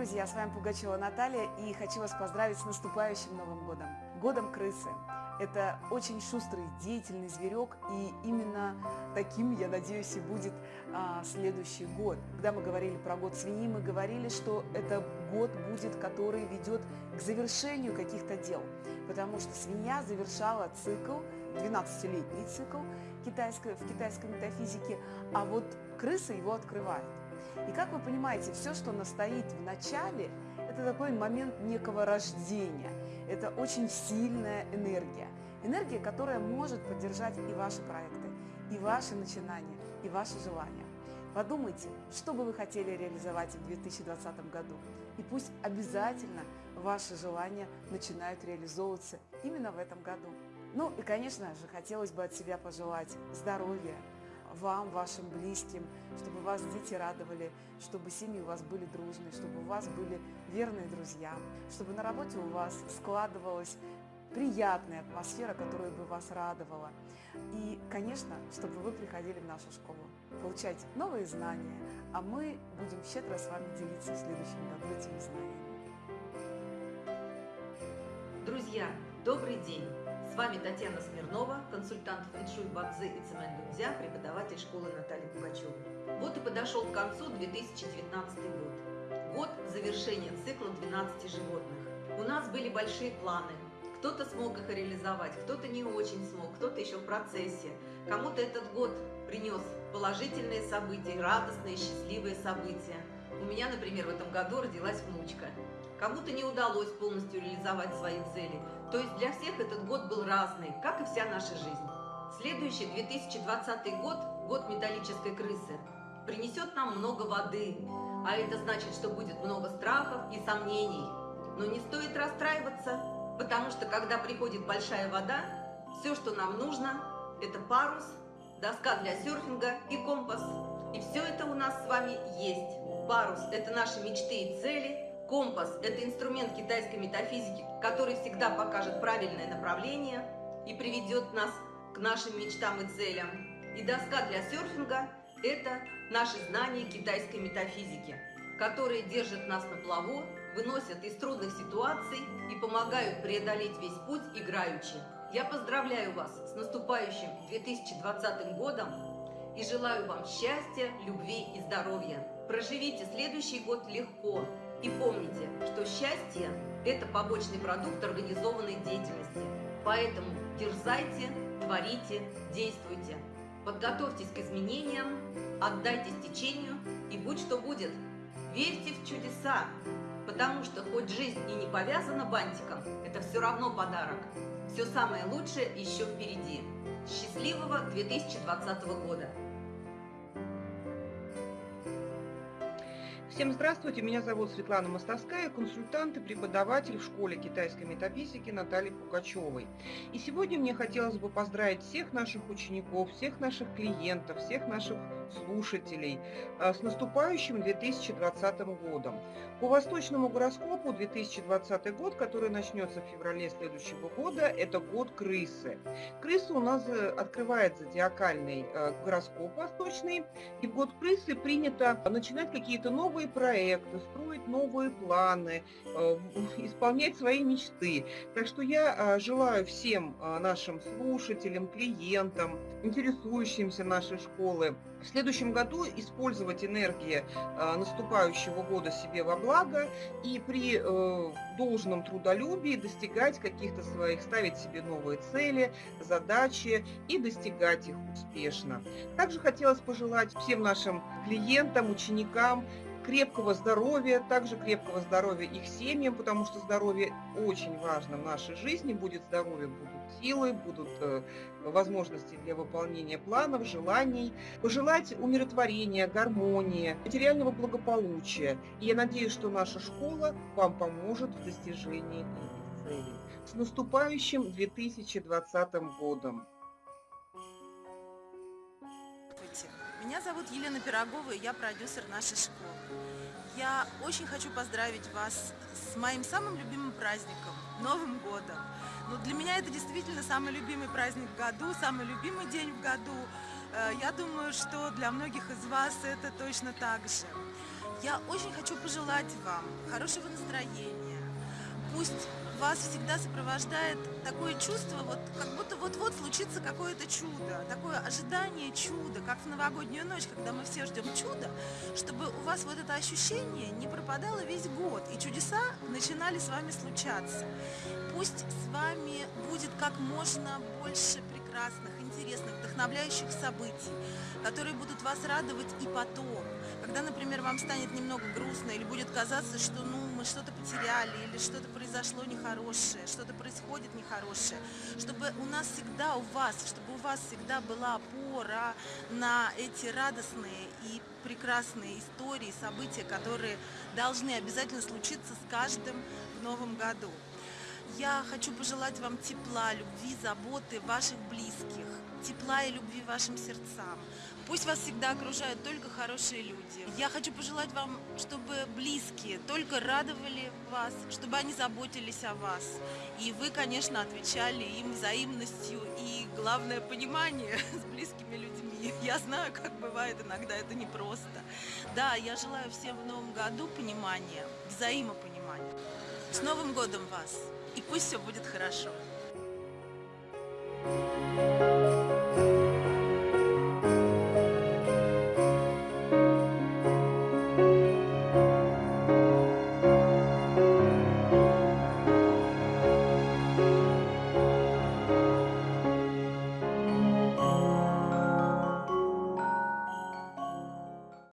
Друзья, с вами Пугачева Наталья и хочу вас поздравить с наступающим Новым годом. Годом крысы. Это очень шустрый, деятельный зверек, и именно таким, я надеюсь, и будет а, следующий год. Когда мы говорили про год свиньи, мы говорили, что это год будет, который ведет к завершению каких-то дел, потому что свинья завершала цикл, 12-летний цикл китайской, в китайской метафизике, а вот крыса его открывает. И как вы понимаете, все, что настоит в начале, это такой момент некого рождения. Это очень сильная энергия. Энергия, которая может поддержать и ваши проекты, и ваши начинания, и ваши желания. Подумайте, что бы вы хотели реализовать в 2020 году. И пусть обязательно ваши желания начинают реализовываться именно в этом году. Ну и, конечно же, хотелось бы от себя пожелать здоровья, вам, вашим близким, чтобы вас дети радовали, чтобы семьи у вас были дружные, чтобы у вас были верные друзья, чтобы на работе у вас складывалась приятная атмосфера, которая бы вас радовала. И, конечно, чтобы вы приходили в нашу школу, получать новые знания, а мы будем щедро с вами делиться в следующем году этими знаниями. Друзья, добрый день! С вами Татьяна Смирнова, консультант фэншуй Бадзи и Цемендунзя, преподаватель школы Натальи Пугачевой. Вот и подошел к концу 2019 год. Год завершения цикла 12 животных. У нас были большие планы. Кто-то смог их реализовать, кто-то не очень смог, кто-то еще в процессе. Кому-то этот год принес положительные события, радостные, счастливые события. У меня, например, в этом году родилась внучка. Кому-то не удалось полностью реализовать свои цели. То есть для всех этот год был разный, как и вся наша жизнь. Следующий 2020 год, год металлической крысы, принесет нам много воды, а это значит, что будет много страхов и сомнений. Но не стоит расстраиваться, потому что когда приходит большая вода, все, что нам нужно, это парус, доска для серфинга и компас. И все это у нас с вами есть. Парус – это наши мечты и цели – Компас – это инструмент китайской метафизики, который всегда покажет правильное направление и приведет нас к нашим мечтам и целям. И доска для серфинга – это наши знания китайской метафизики, которые держат нас на плаву, выносят из трудных ситуаций и помогают преодолеть весь путь играючи. Я поздравляю вас с наступающим 2020 годом и желаю вам счастья, любви и здоровья. Проживите следующий год легко, и помните, что счастье – это побочный продукт организованной деятельности. Поэтому дерзайте, творите, действуйте. Подготовьтесь к изменениям, отдайтесь течению и будь что будет. Верьте в чудеса, потому что хоть жизнь и не повязана бантиком, это все равно подарок. Все самое лучшее еще впереди. Счастливого 2020 года! Всем здравствуйте, меня зовут Светлана Мостовская, консультант и преподаватель в школе китайской метафизики Натальи Пугачевой. И сегодня мне хотелось бы поздравить всех наших учеников, всех наших клиентов, всех наших слушателей а, с наступающим 2020 годом. По восточному гороскопу 2020 год, который начнется в феврале следующего года, это год крысы. Крыса у нас э, открывает зодиакальный э, гороскоп восточный, и в год крысы принято начинать какие-то новые проекты, строить новые планы, э, исполнять свои мечты. Так что я желаю всем нашим слушателям, клиентам, интересующимся нашей школы в следующем году использовать энергии э, наступающего года себе во благо и при э, должном трудолюбии достигать каких-то своих, ставить себе новые цели, задачи и достигать их успешно. Также хотелось пожелать всем нашим клиентам, ученикам крепкого здоровья, также крепкого здоровья их семьям, потому что здоровье очень важно в нашей жизни. Будет здоровье, будут силы, будут э, возможности для выполнения планов, желаний. Пожелать умиротворения, гармонии, материального благополучия. И я надеюсь, что наша школа вам поможет в достижении этих целей. С наступающим 2020 годом! Меня зовут Елена Пирогова, и я продюсер нашей школы. Я очень хочу поздравить вас с моим самым любимым праздником – Новым годом. Но ну, для меня это действительно самый любимый праздник в году, самый любимый день в году. Э, я думаю, что для многих из вас это точно так же. Я очень хочу пожелать вам хорошего настроения. Пусть вас всегда сопровождает такое чувство, вот как будто вот-вот случится какое-то чудо, такое ожидание чуда, как в новогоднюю ночь, когда мы все ждем чуда, чтобы у вас вот это ощущение не пропадало весь год, и чудеса начинали с вами случаться. Пусть с вами будет как можно больше прекрасных, интересных, вдохновляющих событий, которые будут вас радовать и потом. Когда, например, вам станет немного грустно или будет казаться, что ну, мы что-то потеряли или что-то произошло нехорошее, что-то происходит нехорошее, чтобы у нас всегда, у вас, чтобы у вас всегда была опора на эти радостные и прекрасные истории, события, которые должны обязательно случиться с каждым в новом году. Я хочу пожелать вам тепла, любви, заботы ваших близких, тепла и любви вашим сердцам. Пусть вас всегда окружают только хорошие люди. Я хочу пожелать вам, чтобы близкие только радовали вас, чтобы они заботились о вас. И вы, конечно, отвечали им взаимностью и, главное, понимание с близкими людьми. Я знаю, как бывает иногда, это непросто. Да, я желаю всем в новом году понимания, взаимопонимания. С Новым годом вас! И пусть все будет хорошо.